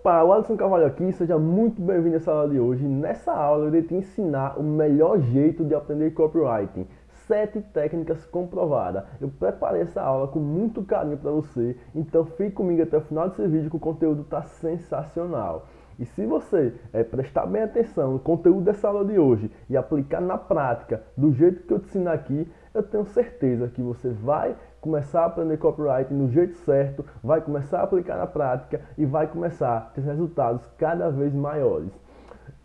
Opa, o Alisson Carvalho aqui, seja muito bem-vindo essa aula de hoje. Nessa aula eu irei te ensinar o melhor jeito de aprender copywriting. Sete técnicas comprovadas. Eu preparei essa aula com muito carinho para você, então fique comigo até o final desse vídeo que o conteúdo está sensacional. E se você é, prestar bem atenção no conteúdo dessa aula de hoje e aplicar na prática do jeito que eu te ensino aqui, eu tenho certeza que você vai começar a aprender copyright no jeito certo, vai começar a aplicar na prática e vai começar a ter resultados cada vez maiores.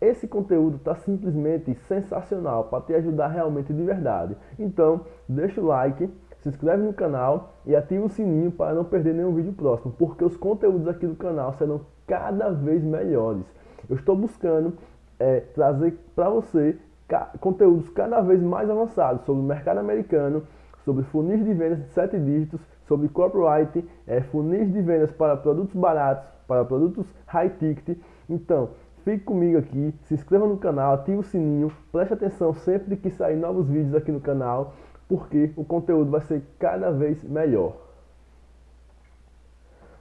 Esse conteúdo está simplesmente sensacional para te ajudar realmente de verdade. Então, deixa o like, se inscreve no canal e ativa o sininho para não perder nenhum vídeo próximo, porque os conteúdos aqui do canal serão cada vez melhores. Eu estou buscando é, trazer para você conteúdos cada vez mais avançados sobre o mercado americano, sobre funis de vendas de 7 dígitos, sobre copyright, é, funis de vendas para produtos baratos, para produtos high ticket. Então, fique comigo aqui, se inscreva no canal, ative o sininho, preste atenção sempre que sair novos vídeos aqui no canal, porque o conteúdo vai ser cada vez melhor.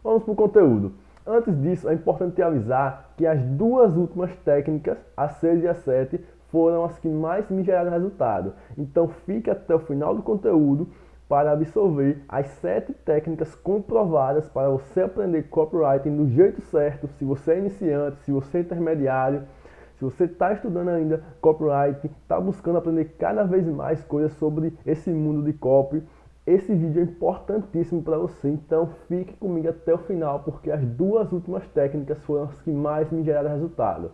Vamos para o conteúdo. Antes disso, é importante te avisar que as duas últimas técnicas, a 6 e a 7, foram as que mais me geraram resultado. Então fique até o final do conteúdo para absorver as sete técnicas comprovadas para você aprender copywriting do jeito certo, se você é iniciante, se você é intermediário, se você está estudando ainda copywriting, está buscando aprender cada vez mais coisas sobre esse mundo de copy, esse vídeo é importantíssimo para você, então fique comigo até o final, porque as duas últimas técnicas foram as que mais me geraram resultado.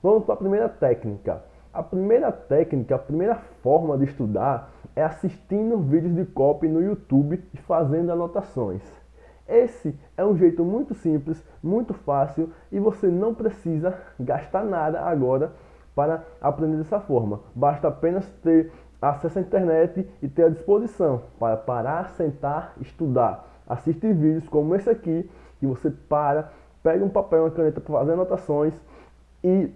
Vamos para a primeira técnica. A primeira técnica, a primeira forma de estudar é assistindo vídeos de copy no YouTube e fazendo anotações. Esse é um jeito muito simples, muito fácil e você não precisa gastar nada agora para aprender dessa forma. Basta apenas ter acesso à internet e ter a disposição para parar, sentar, estudar. Assistir vídeos como esse aqui, que você para, pega um papel e uma caneta para fazer anotações e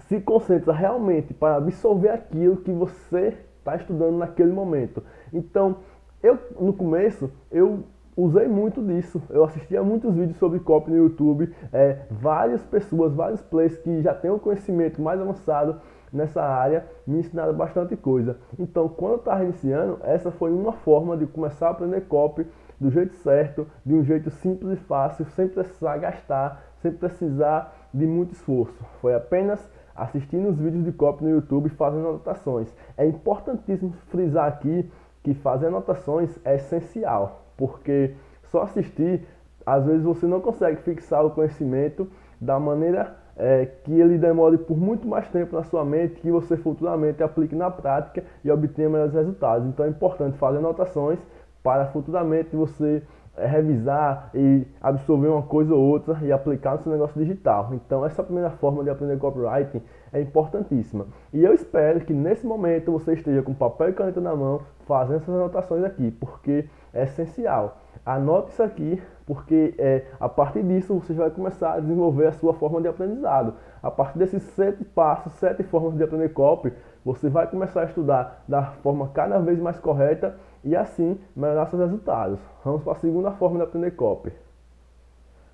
se concentra realmente para absorver aquilo que você está estudando naquele momento. Então, eu no começo, eu usei muito disso. Eu assistia muitos vídeos sobre copy no YouTube, é, várias pessoas, vários players que já têm um conhecimento mais avançado nessa área me ensinaram bastante coisa. Então, quando eu estava iniciando, essa foi uma forma de começar a aprender copy do jeito certo, de um jeito simples e fácil, sem precisar gastar, sem precisar de muito esforço. Foi apenas assistindo os vídeos de copy no YouTube e fazendo anotações. É importantíssimo frisar aqui que fazer anotações é essencial, porque só assistir, às vezes você não consegue fixar o conhecimento da maneira é, que ele demore por muito mais tempo na sua mente, que você futuramente aplique na prática e obtenha melhores resultados. Então é importante fazer anotações para futuramente você revisar e absorver uma coisa ou outra e aplicar no seu negócio digital. Então essa primeira forma de aprender copywriting é importantíssima. E eu espero que nesse momento você esteja com papel e caneta na mão fazendo essas anotações aqui, porque é essencial. Anote isso aqui, porque é, a partir disso você vai começar a desenvolver a sua forma de aprendizado. A partir desses sete passos, sete formas de aprender copy, você vai começar a estudar da forma cada vez mais correta e assim melhorar seus resultados. Vamos para a segunda forma de aprender copy.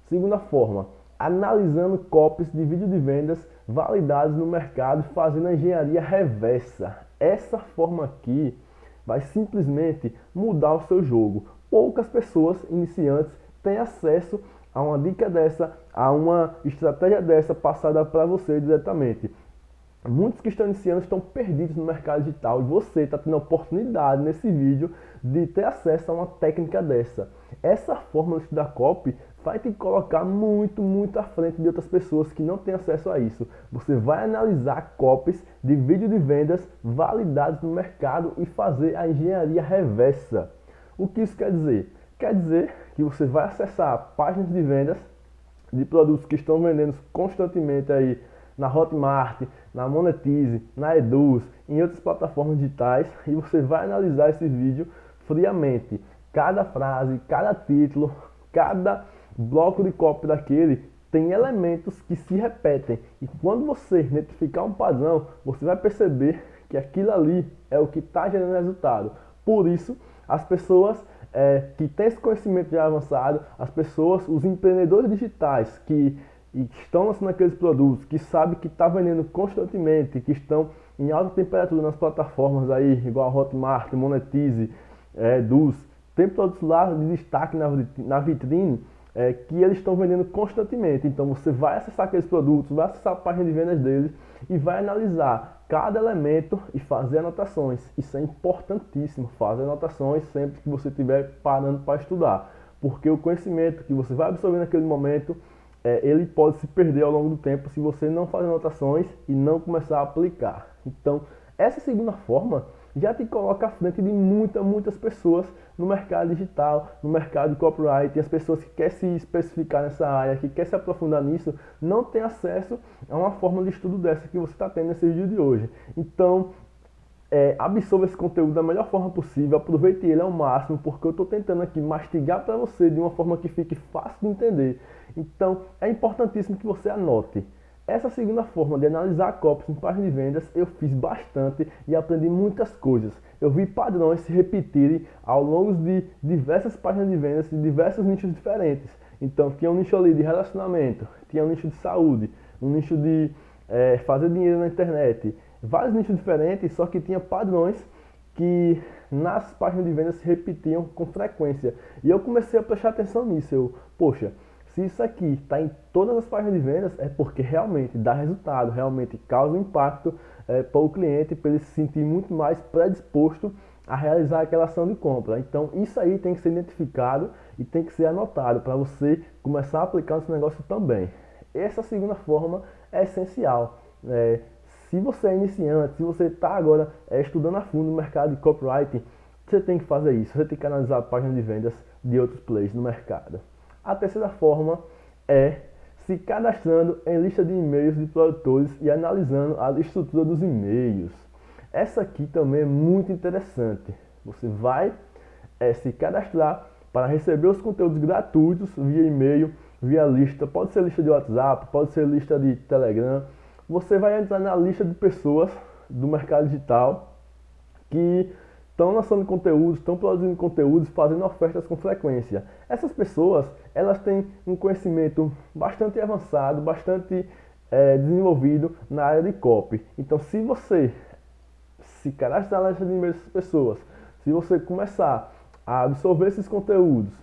Segunda forma, analisando copies de vídeo de vendas validados no mercado fazendo a engenharia reversa. Essa forma aqui vai simplesmente mudar o seu jogo. Poucas pessoas iniciantes têm acesso a uma dica dessa, a uma estratégia dessa passada para você diretamente. Muitos que estão iniciando estão perdidos no mercado digital e você está tendo a oportunidade nesse vídeo de ter acesso a uma técnica dessa. Essa forma de estudar copy vai te colocar muito, muito à frente de outras pessoas que não têm acesso a isso. Você vai analisar copies de vídeo de vendas validados no mercado e fazer a engenharia reversa. O que isso quer dizer? Quer dizer que você vai acessar páginas de vendas de produtos que estão vendendo constantemente aí na Hotmart, na Monetize, na Eduz, em outras plataformas digitais e você vai analisar esse vídeo friamente. Cada frase, cada título, cada bloco de copy daquele tem elementos que se repetem e quando você identificar um padrão, você vai perceber que aquilo ali é o que está gerando resultado. Por isso, as pessoas é, que têm esse conhecimento já avançado, as pessoas, os empreendedores digitais que que estão lançando aqueles produtos, que sabe que está vendendo constantemente, que estão em alta temperatura nas plataformas aí, igual a Hotmart, Monetize, é, Dus, tem produtos lá de destaque na, vitrine é, que eles estão vendendo constantemente. Então você vai acessar aqueles produtos, vai acessar a página de vendas deles e vai analisar cada elemento e fazer anotações. Isso é importantíssimo, fazer anotações sempre que você estiver parando para estudar. Porque o conhecimento que você vai absorver naquele momento, é, ele pode se perder ao longo do tempo se você não fazer anotações e não começar a aplicar. Então, essa segunda forma já te coloca à frente de muitas, muitas pessoas no mercado digital, no mercado de copyright, e as pessoas que querem se especificar nessa área, que querem se aprofundar nisso, não têm acesso a uma forma de estudo dessa que você está tendo nesse vídeo de hoje. Então, é, absorva esse conteúdo da melhor forma possível, aproveite ele ao máximo, porque eu estou tentando aqui mastigar para você de uma forma que fique fácil de entender. Então, é importantíssimo que você anote. Essa segunda forma de analisar copies em páginas de vendas eu fiz bastante e aprendi muitas coisas. Eu vi padrões se repetirem ao longo de diversas páginas de vendas de diversos nichos diferentes. Então tinha um nicho ali de relacionamento, tinha um nicho de saúde, um nicho de é, fazer dinheiro na internet, vários nichos diferentes, só que tinha padrões que nas páginas de vendas se repetiam com frequência. E eu comecei a prestar atenção nisso. Eu, poxa, se isso aqui está em todas as páginas de vendas, é porque realmente dá resultado, realmente causa impacto é, para o cliente, para ele se sentir muito mais predisposto a realizar aquela ação de compra. Então, isso aí tem que ser identificado e tem que ser anotado para você começar a aplicar seu negócio também. Essa segunda forma é essencial. É, se você é iniciante, se você está agora é, estudando a fundo no mercado de copywriting, você tem que fazer isso. Você tem que analisar a página de vendas de outros players no mercado. A terceira forma é se cadastrando em lista de e-mails de produtores e analisando a estrutura dos e-mails. Essa aqui também é muito interessante. Você vai é, se cadastrar para receber os conteúdos gratuitos via e-mail, via lista. Pode ser lista de WhatsApp, pode ser lista de Telegram. Você vai entrar na lista de pessoas do mercado digital que estão lançando conteúdos, estão produzindo conteúdos, fazendo ofertas com frequência. Essas pessoas, elas têm um conhecimento bastante avançado, bastante é, desenvolvido na área de copy. Então, se você se cadastrar na lista de e-mails dessas pessoas, se você começar a absorver esses conteúdos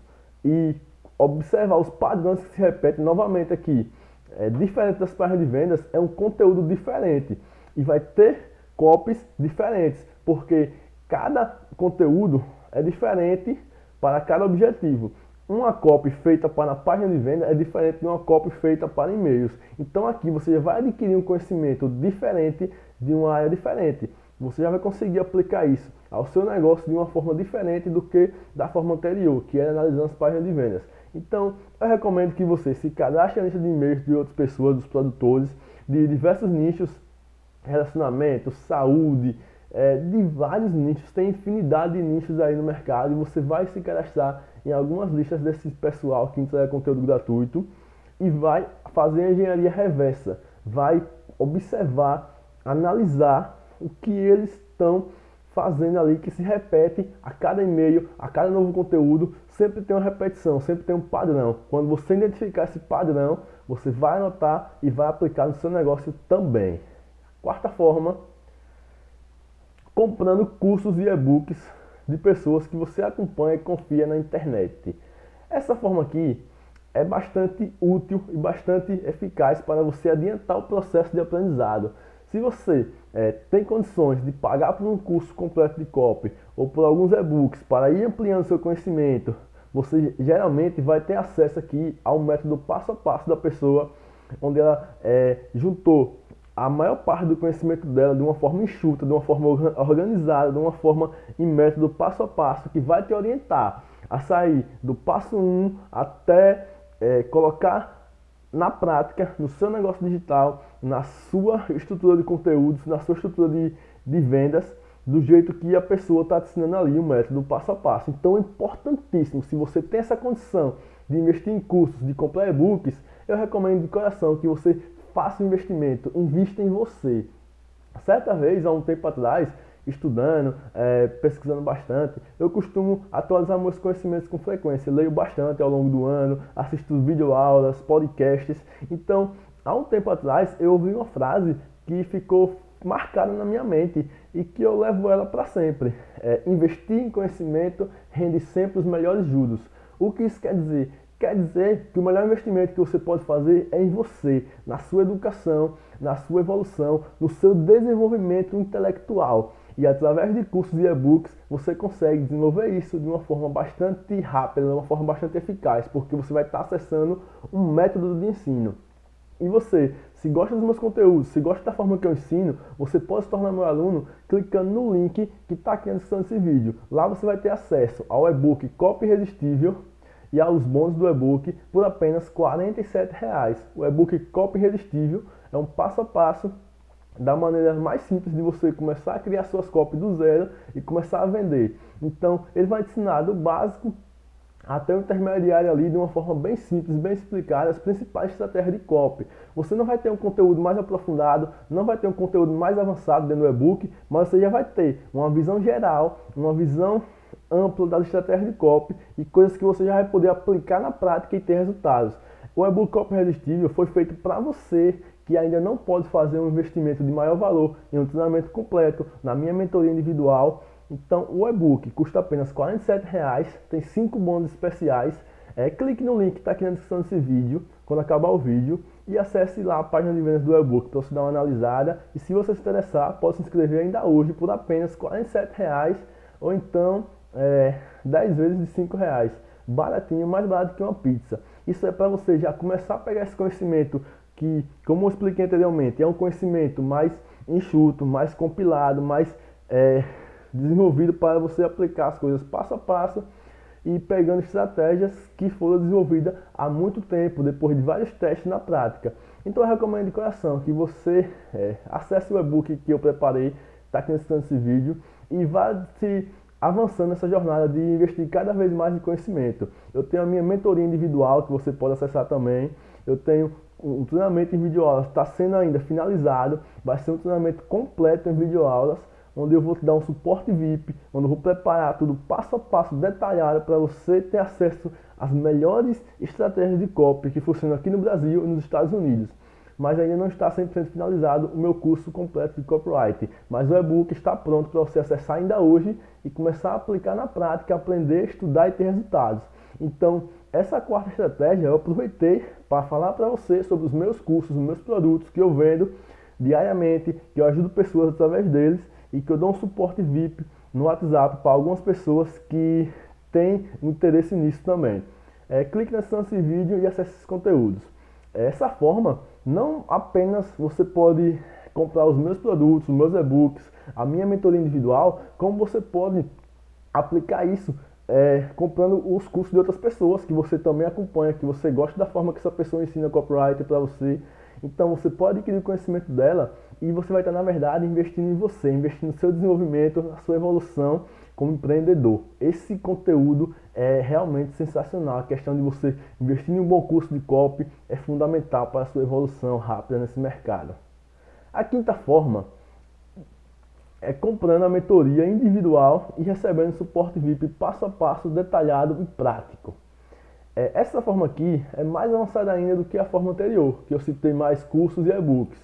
e observar os padrões que se repetem novamente aqui, é, diferente das páginas de vendas, é um conteúdo diferente e vai ter copies diferentes, porque cada conteúdo é diferente para cada objetivo. Uma copy feita para a página de venda é diferente de uma copy feita para e-mails. Então aqui você vai adquirir um conhecimento diferente de uma área diferente. Você já vai conseguir aplicar isso ao seu negócio de uma forma diferente do que da forma anterior, que é analisando as páginas de vendas. Então, eu recomendo que você se cadastre na lista de e-mails de outras pessoas, dos produtores, de diversos nichos, relacionamento, saúde, é, de vários nichos, tem infinidade de nichos aí no mercado e você vai se cadastrar em algumas listas desse pessoal que entrega conteúdo gratuito e vai fazer a engenharia reversa, vai observar, analisar o que eles estão fazendo ali que se repete a cada e-mail, a cada novo conteúdo, sempre tem uma repetição, sempre tem um padrão. Quando você identificar esse padrão, você vai anotar e vai aplicar no seu negócio também. Quarta forma comprando cursos e e-books de pessoas que você acompanha e confia na internet. Essa forma aqui é bastante útil e bastante eficaz para você adiantar o processo de aprendizado. Se você é, tem condições de pagar por um curso completo de copy ou por alguns e-books para ir ampliando seu conhecimento, você geralmente vai ter acesso aqui ao método passo a passo da pessoa, onde ela é, juntou a maior parte do conhecimento dela de uma forma enxuta, de uma forma organizada, de uma forma em método passo a passo, que vai te orientar a sair do passo 1 até é, colocar na prática, no seu negócio digital, na sua estrutura de conteúdos, na sua estrutura de, de vendas, do jeito que a pessoa está te ensinando ali o método passo a passo. Então é importantíssimo, se você tem essa condição de investir em cursos, de comprar e-books, eu recomendo de coração que você faça um investimento, invista em você. Certa vez, há um tempo atrás, estudando, é, pesquisando bastante. Eu costumo atualizar meus conhecimentos com frequência, leio bastante ao longo do ano, assisto videoaulas, podcasts. Então, há um tempo atrás, eu ouvi uma frase que ficou marcada na minha mente e que eu levo ela para sempre. É, investir em conhecimento rende sempre os melhores juros. O que isso quer dizer? Quer dizer que o melhor investimento que você pode fazer é em você, na sua educação, na sua evolução, no seu desenvolvimento intelectual. E através de cursos e e-books você consegue desenvolver isso de uma forma bastante rápida, de uma forma bastante eficaz, porque você vai estar acessando um método de ensino. E você, se gosta dos meus conteúdos, se gosta da forma que eu ensino, você pode se tornar meu aluno clicando no link que está aqui na descrição desse vídeo. Lá você vai ter acesso ao e-book Copy Irresistível e aos bônus do e-book por apenas R$ 47,00. O e-book Copy Irresistível é um passo a passo da maneira mais simples de você começar a criar suas copies do zero e começar a vender. Então, ele vai te ensinar do básico até o intermediário ali de uma forma bem simples, bem explicada, as principais estratégias de copy. Você não vai ter um conteúdo mais aprofundado, não vai ter um conteúdo mais avançado dentro do e-book, mas você já vai ter uma visão geral, uma visão ampla das estratégias de copy e coisas que você já vai poder aplicar na prática e ter resultados. O e-book Copy Irresistível foi feito para você que ainda não pode fazer um investimento de maior valor em um treinamento completo na minha mentoria individual então o e-book custa apenas R$ 47,00, tem 5 bônus especiais. É, clique no link que está aqui na descrição desse vídeo, quando acabar o vídeo, e acesse lá a página de vendas do e-book para você dar uma analisada. E se você se interessar, pode se inscrever ainda hoje por apenas R$ 47,00 ou então é, 10 vezes de R$ 5,00. Baratinho, mais barato que uma pizza. Isso é para você já começar a pegar esse conhecimento que, como eu expliquei anteriormente, é um conhecimento mais enxuto, mais compilado, mais é, desenvolvido para você aplicar as coisas passo a passo e pegando estratégias que foram desenvolvidas há muito tempo, depois de vários testes na prática. Então eu recomendo de coração que você é, acesse o e-book que eu preparei, está aqui nesse vídeo, e vá se avançando nessa jornada de investir cada vez mais em conhecimento. Eu tenho a minha mentoria individual que você pode acessar também. Eu tenho um treinamento em videoaulas, está sendo ainda finalizado, vai ser um treinamento completo em videoaulas onde eu vou te dar um suporte VIP, onde eu vou preparar tudo passo a passo, detalhado, para você ter acesso às melhores estratégias de copy que funcionam aqui no Brasil e nos Estados Unidos. Mas ainda não está 100% finalizado o meu curso completo de copyright. Mas o e-book está pronto para você acessar ainda hoje e começar a aplicar na prática, aprender, estudar e ter resultados. Então, essa quarta estratégia eu aproveitei para falar para você sobre os meus cursos, os meus produtos que eu vendo diariamente, que eu ajudo pessoas através deles e que eu dou um suporte VIP no WhatsApp para algumas pessoas que têm interesse nisso também. É, clique nesse vídeo e acesse esses conteúdos. Dessa forma, não apenas você pode comprar os meus produtos, os meus e-books, a minha mentoria individual, como você pode aplicar isso é, comprando os cursos de outras pessoas que você também acompanha, que você gosta da forma que essa pessoa ensina copyright para você. Então você pode adquirir o conhecimento dela e você vai estar, na verdade, investindo em você, investindo no seu desenvolvimento, na sua evolução como empreendedor. Esse conteúdo é realmente sensacional. A questão de você investir em um bom curso de copy é fundamental para a sua evolução rápida nesse mercado. A quinta forma é comprando a mentoria individual e recebendo suporte VIP passo a passo, detalhado e prático. É, essa forma aqui é mais avançada ainda do que a forma anterior, que eu citei mais cursos e e-books.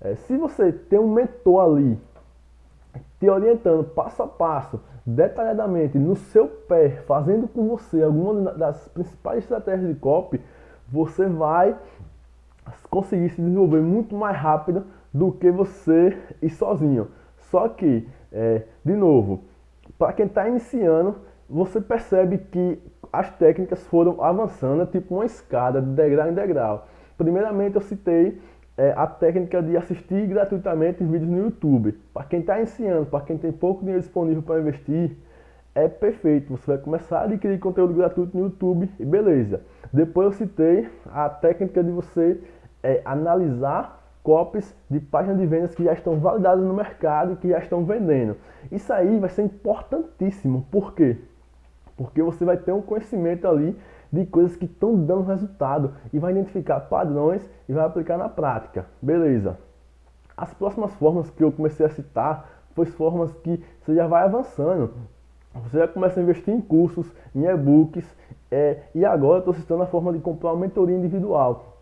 É, se você tem um mentor ali te orientando passo a passo, detalhadamente, no seu pé, fazendo com você alguma das principais estratégias de copy, você vai conseguir se desenvolver muito mais rápido do que você ir sozinho. Só que, é, de novo, para quem está iniciando, você percebe que as técnicas foram avançando, tipo uma escada de degrau em degrau. Primeiramente eu citei é, a técnica de assistir gratuitamente vídeos no YouTube. Para quem está iniciando, para quem tem pouco dinheiro disponível para investir, é perfeito. Você vai começar a adquirir conteúdo gratuito no YouTube e beleza. Depois eu citei a técnica de você é, analisar copies de páginas de vendas que já estão validadas no mercado e que já estão vendendo. Isso aí vai ser importantíssimo. Por quê? Porque você vai ter um conhecimento ali de coisas que estão dando resultado e vai identificar padrões e vai aplicar na prática. Beleza. As próximas formas que eu comecei a citar foi formas que você já vai avançando. Você já começa a investir em cursos, em e-books, é, e agora estou citando a forma de comprar uma mentoria individual.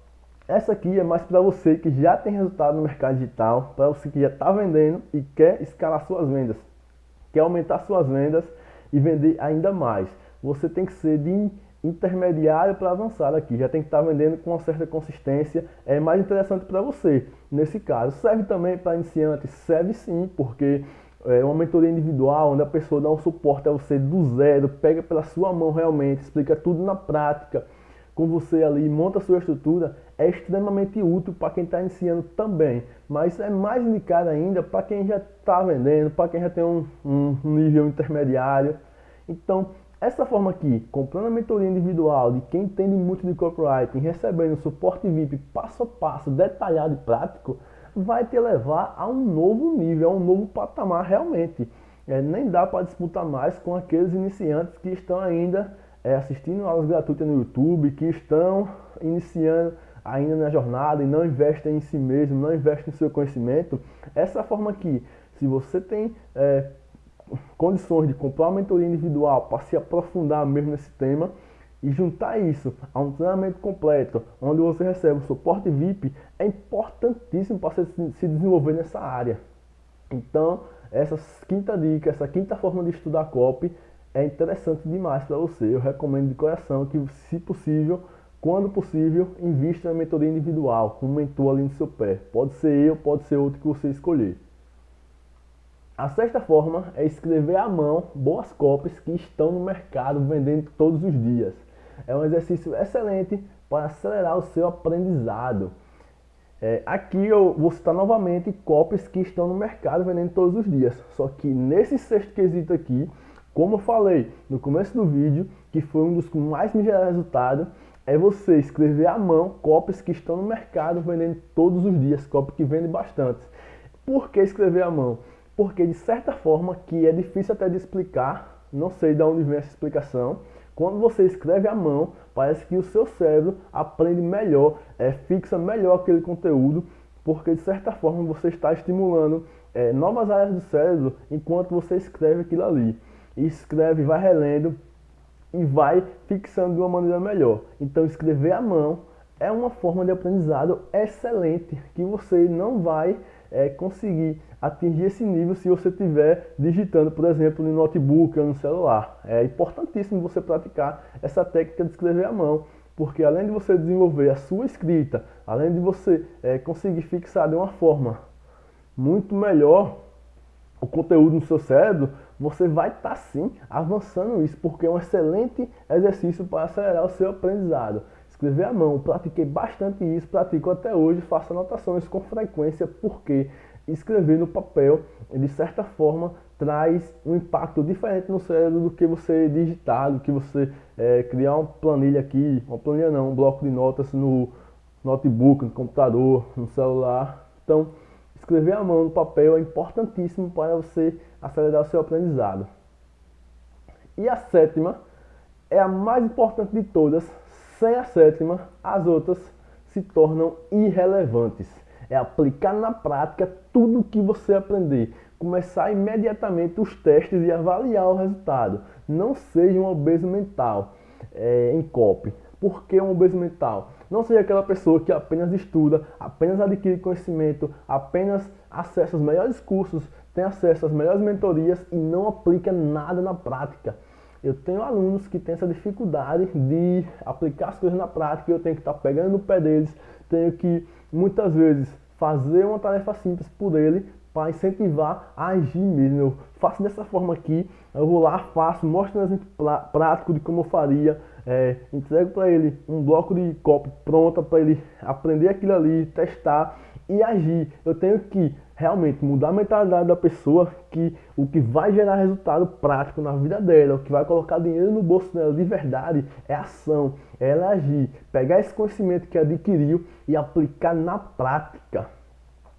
Essa aqui é mais para você que já tem resultado no mercado digital, para você que já está vendendo e quer escalar suas vendas, quer aumentar suas vendas e vender ainda mais. Você tem que ser de intermediário para avançar aqui, já tem que estar tá vendendo com uma certa consistência, é mais interessante para você. Nesse caso, serve também para iniciantes, serve sim, porque é uma mentoria individual, onde a pessoa dá um suporte a você do zero, pega pela sua mão realmente, explica tudo na prática, com você ali, monta a sua estrutura, é extremamente útil para quem está iniciando também, mas é mais indicado ainda para quem já está vendendo, para quem já tem um, um nível intermediário. Então, essa forma aqui, comprando a mentoria individual de quem entende muito de copywriting, recebendo suporte VIP passo a passo, detalhado e prático, vai te levar a um novo nível, a um novo patamar realmente. É, nem dá para disputar mais com aqueles iniciantes que estão ainda é, assistindo aulas gratuitas no YouTube, que estão iniciando ainda na jornada e não investem em si mesmo, não investem no seu conhecimento. Essa forma aqui, se você tem é, condições de comprar uma mentoria individual para se aprofundar mesmo nesse tema, e juntar isso a um treinamento completo, onde você recebe o suporte VIP, é importantíssimo para você se desenvolver nessa área. Então, essa quinta dica, essa quinta forma de estudar copy é interessante demais para você. Eu recomendo de coração que, se possível, quando possível, invista na mentoria individual, com um mentor ali no seu pé. Pode ser eu, pode ser outro que você escolher. A sexta forma é escrever à mão boas cópias que estão no mercado vendendo todos os dias. É um exercício excelente para acelerar o seu aprendizado. É, aqui eu vou citar novamente cópias que estão no mercado vendendo todos os dias. Só que nesse sexto quesito aqui, como eu falei no começo do vídeo, que foi um dos que mais me geraram resultado, é você escrever à mão cópias que estão no mercado vendendo todos os dias, cópias que vendem bastante. Por que escrever à mão? Porque de certa forma que é difícil até de explicar, não sei de onde vem essa explicação, quando você escreve à mão, parece que o seu cérebro aprende melhor, é, fixa melhor aquele conteúdo, porque de certa forma você está estimulando é, novas áreas do cérebro enquanto você escreve aquilo ali. E escreve, vai relendo e vai fixando de uma maneira melhor. Então escrever à mão é uma forma de aprendizado excelente que você não vai é, conseguir atingir esse nível se você estiver digitando, por exemplo, no notebook ou no celular. É importantíssimo você praticar essa técnica de escrever à mão, porque além de você desenvolver a sua escrita, além de você é, conseguir fixar de uma forma muito melhor o conteúdo no seu cérebro, você vai estar tá, sim avançando isso, porque é um excelente exercício para acelerar o seu aprendizado. Escrever à mão, pratiquei bastante isso, pratico até hoje, faço anotações com frequência, porque escrever no papel, de certa forma, traz um impacto diferente no cérebro do que você digitar, do que você é, criar uma planilha aqui, uma planilha não, um bloco de notas no notebook, no computador, no celular. Então, escrever à mão no papel é importantíssimo para você acelerar o seu aprendizado. E a sétima é a mais importante de todas. Sem a sétima, as outras se tornam irrelevantes é aplicar na prática tudo o que você aprender. Começar imediatamente os testes e avaliar o resultado. Não seja um obeso mental é, em copy. Por que um obeso mental? Não seja aquela pessoa que apenas estuda, apenas adquire conhecimento, apenas acessa os melhores cursos, tem acesso às melhores mentorias e não aplica nada na prática. Eu tenho alunos que têm essa dificuldade de aplicar as coisas na prática, eu tenho que estar pegando no pé deles, tenho que muitas vezes fazer uma tarefa simples por ele para incentivar a agir mesmo. Eu faço dessa forma aqui, eu vou lá, faço, mostro um exemplo prático de como eu faria, é, entrego para ele um bloco de copo pronta para ele aprender aquilo ali, testar e agir. Eu tenho que realmente mudar a mentalidade da pessoa que o que vai gerar resultado prático na vida dela, o que vai colocar dinheiro no bolso dela de verdade é ação, é ela agir, pegar esse conhecimento que adquiriu e aplicar na prática.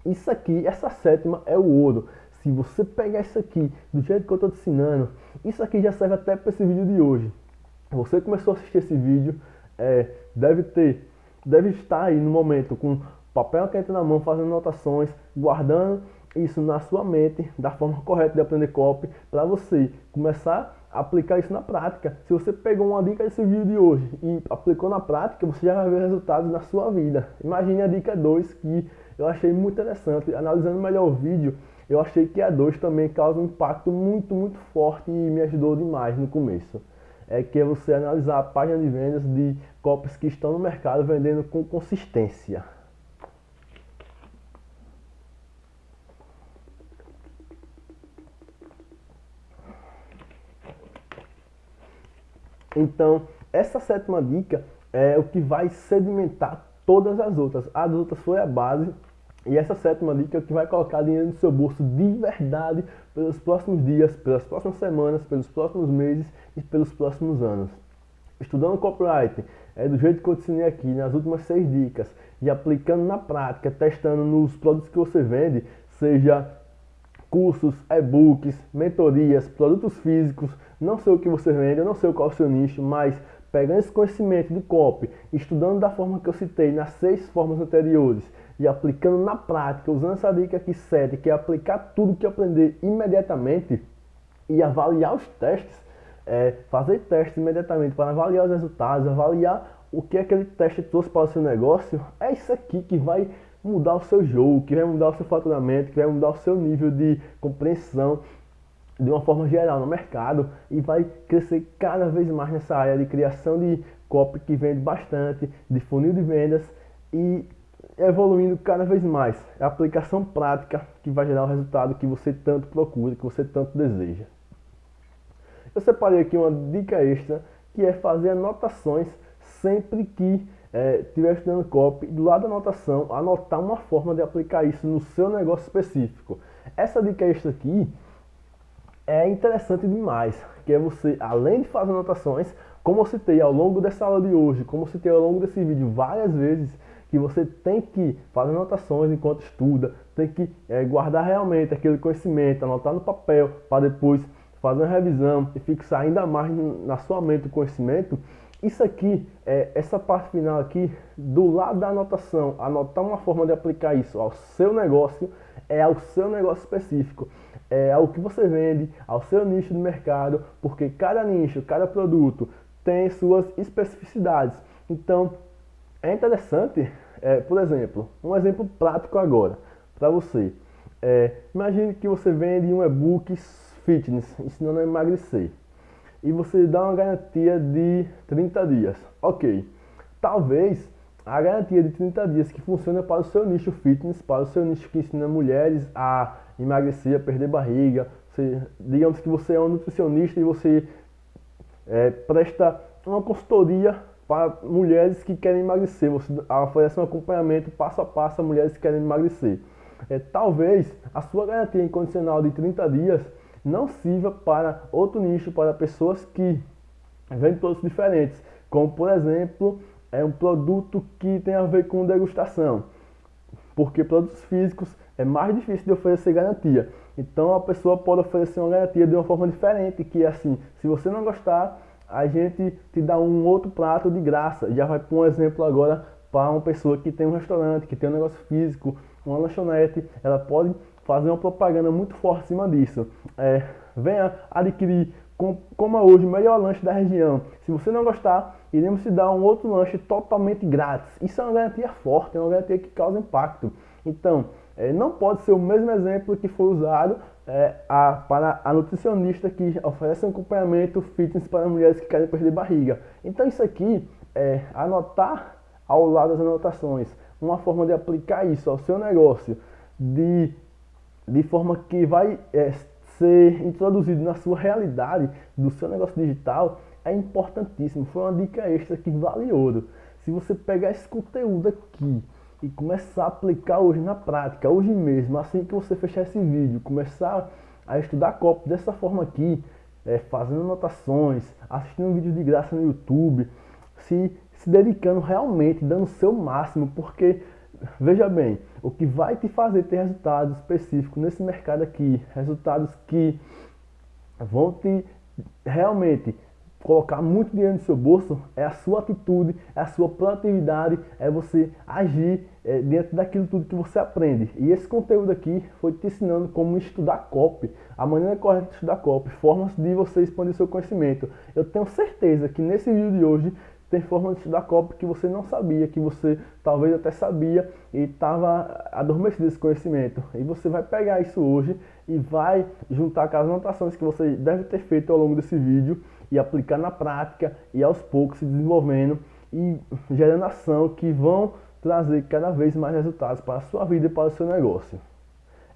Isso aqui, essa sétima é o ouro. Se você pegar isso aqui do jeito que eu estou te ensinando, isso aqui já serve até para esse vídeo de hoje. Você começou a assistir esse vídeo, é, deve ter, deve estar aí no momento com papel quente na mão, fazendo anotações, guardando isso na sua mente, da forma correta de aprender copy, para você começar a aplicar isso na prática. Se você pegou uma dica desse vídeo de hoje e aplicou na prática, você já vai ver resultados na sua vida. Imagine a dica 2 que eu achei muito interessante. Analisando melhor o vídeo, eu achei que a 2 também causa um impacto muito, muito forte e me ajudou demais no começo. É que é você analisar a página de vendas de copies que estão no mercado vendendo com consistência. Então, essa sétima dica é o que vai sedimentar todas as outras. As outras foi a base. E essa sétima dica é o que vai colocar dinheiro no seu bolso de verdade pelos próximos dias, pelas próximas semanas, pelos próximos meses e pelos próximos anos. Estudando copyright é do jeito que eu ensinei aqui nas últimas seis dicas e aplicando na prática, testando nos produtos que você vende, seja cursos, e-books, mentorias, produtos físicos, não sei o que você vende, eu não sei qual é o seu nicho, mas pegando esse conhecimento de copy, estudando da forma que eu citei nas seis formas anteriores e aplicando na prática, usando essa dica aqui 7, que é aplicar tudo que aprender imediatamente e avaliar os testes, é, fazer testes imediatamente para avaliar os resultados, avaliar o que aquele teste trouxe para o seu negócio, é isso aqui que vai mudar o seu jogo, que vai mudar o seu faturamento, que vai mudar o seu nível de compreensão de uma forma geral no mercado e vai crescer cada vez mais nessa área de criação de copy que vende bastante, de funil de vendas e evoluindo cada vez mais. É a aplicação prática que vai gerar o resultado que você tanto procura, que você tanto deseja. Eu separei aqui uma dica extra que é fazer anotações sempre que é, estiver estudando copy, do lado da anotação, anotar uma forma de aplicar isso no seu negócio específico. Essa dica extra aqui é interessante demais, que é você, além de fazer anotações, como eu citei ao longo dessa aula de hoje, como eu citei ao longo desse vídeo várias vezes, que você tem que fazer anotações enquanto estuda, tem que é, guardar realmente aquele conhecimento, anotar no papel, para depois fazer uma revisão e fixar ainda mais na sua mente o conhecimento, isso aqui, é, essa parte final aqui, do lado da anotação, anotar uma forma de aplicar isso ao seu negócio, é ao seu negócio específico, é ao que você vende, ao seu nicho de mercado, porque cada nicho, cada produto tem suas especificidades. Então, é interessante, é, por exemplo, um exemplo prático agora, para você. É, imagine que você vende um e-book fitness, ensinando a emagrecer e você dá uma garantia de 30 dias. Ok, talvez a garantia de 30 dias que funciona para o seu nicho fitness, para o seu nicho que ensina mulheres a emagrecer, a perder barriga. Você, digamos que você é um nutricionista e você é, presta uma consultoria para mulheres que querem emagrecer. Você oferece um acompanhamento passo a passo a mulheres que querem emagrecer. É, talvez a sua garantia incondicional de 30 dias não sirva para outro nicho, para pessoas que vendem produtos diferentes, como por exemplo, é um produto que tem a ver com degustação, porque produtos físicos é mais difícil de oferecer garantia. Então a pessoa pode oferecer uma garantia de uma forma diferente, que é assim, se você não gostar, a gente te dá um outro prato de graça. Já vai para um exemplo agora para uma pessoa que tem um restaurante, que tem um negócio físico, uma lanchonete, ela pode fazer uma propaganda muito forte em cima disso. É, venha adquirir, com, coma hoje o melhor lanche da região. Se você não gostar, iremos te dar um outro lanche totalmente grátis. Isso é uma garantia forte, é uma garantia que causa impacto. Então, é, não pode ser o mesmo exemplo que foi usado é, a, para a nutricionista que oferece um acompanhamento fitness para mulheres que querem perder barriga. Então isso aqui é anotar ao lado das anotações, uma forma de aplicar isso ao seu negócio, de de forma que vai é, ser introduzido na sua realidade do seu negócio digital é importantíssimo. Foi uma dica extra que vale ouro. Se você pegar esse conteúdo aqui e começar a aplicar hoje na prática, hoje mesmo, assim que você fechar esse vídeo, começar a estudar copy dessa forma aqui, é, fazendo anotações, assistindo vídeos de graça no YouTube, se, se dedicando realmente, dando o seu máximo, porque Veja bem, o que vai te fazer ter resultados específicos nesse mercado aqui, resultados que vão te realmente colocar muito dinheiro no seu bolso é a sua atitude, é a sua proatividade, é você agir é, dentro daquilo tudo que você aprende. E esse conteúdo aqui foi te ensinando como estudar copy, a maneira correta de estudar copy, formas de você expandir seu conhecimento. Eu tenho certeza que nesse vídeo de hoje tem formas de estudar copy que você não sabia, que você talvez até sabia e estava adormecido esse conhecimento. E você vai pegar isso hoje e vai juntar com as anotações que você deve ter feito ao longo desse vídeo e aplicar na prática e aos poucos se desenvolvendo e gerando ação que vão trazer cada vez mais resultados para a sua vida e para o seu negócio.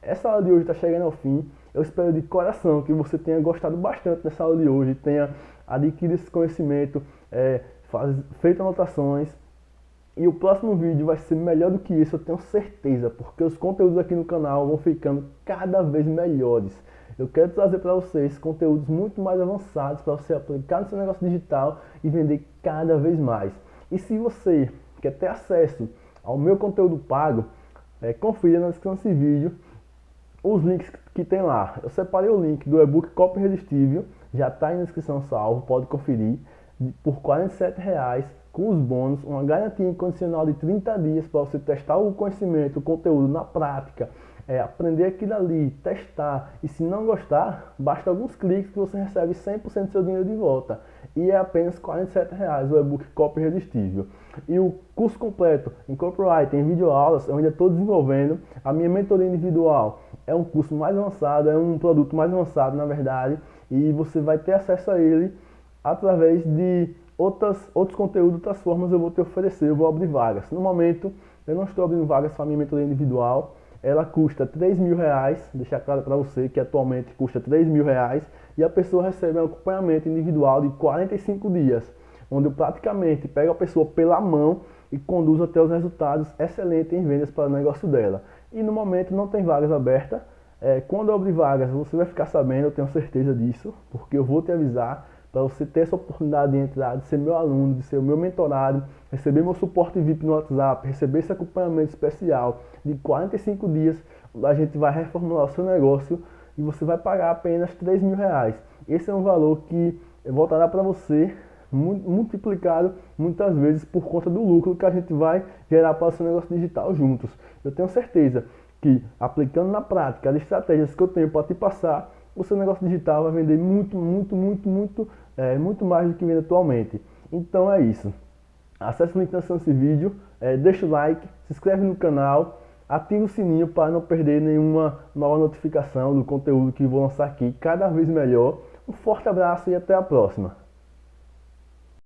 Essa aula de hoje está chegando ao fim. Eu espero de coração que você tenha gostado bastante dessa aula de hoje, tenha adquirido esse conhecimento, é, faz, feito anotações. E o próximo vídeo vai ser melhor do que isso, eu tenho certeza, porque os conteúdos aqui no canal vão ficando cada vez melhores. Eu quero trazer para vocês conteúdos muito mais avançados para você aplicar no seu negócio digital e vender cada vez mais. E se você quer ter acesso ao meu conteúdo pago, é, confira na descrição desse vídeo os links que tem lá. Eu separei o link do e-book Copy Irresistível, já está aí na descrição salvo, pode conferir, por R$ reais com os bônus, uma garantia incondicional de 30 dias para você testar o conhecimento, o conteúdo na prática, é, aprender aquilo ali, testar, e se não gostar, basta alguns cliques que você recebe 100% do seu dinheiro de volta. E é apenas R$ reais o e-book Copy Irresistível. E o curso completo em copyright, em videoaulas, eu ainda estou desenvolvendo. A minha mentoria individual é um curso mais avançado, é um produto mais avançado, na verdade, e você vai ter acesso a ele através de outras, outros conteúdos, outras formas eu vou te oferecer, eu vou abrir vagas. No momento, eu não estou abrindo vagas para minha mentoria individual, ela custa 3 mil reais, deixar claro para você que atualmente custa 3 mil reais, e a pessoa recebe um acompanhamento individual de 45 dias, onde eu praticamente pego a pessoa pela mão e conduzo até os resultados excelentes em vendas para o negócio dela. E no momento não tem vagas abertas, é, quando eu abrir vagas você vai ficar sabendo, eu tenho certeza disso, porque eu vou te avisar para você ter essa oportunidade de entrar, de ser meu aluno, de ser o meu mentorado, receber meu suporte VIP no WhatsApp, receber esse acompanhamento especial de 45 dias, a gente vai reformular o seu negócio e você vai pagar apenas 3 mil reais. Esse é um valor que voltará para você multiplicado muitas vezes por conta do lucro que a gente vai gerar para o seu negócio digital juntos. Eu tenho certeza que aplicando na prática as estratégias que eu tenho para te passar, o seu negócio digital vai vender muito, muito, muito, muito, é, muito mais do que vende atualmente. Então é isso. Acesse o link na desse vídeo, é, deixa o like, se inscreve no canal, ativa o sininho para não perder nenhuma nova notificação do conteúdo que vou lançar aqui cada vez melhor. Um forte abraço e até a próxima.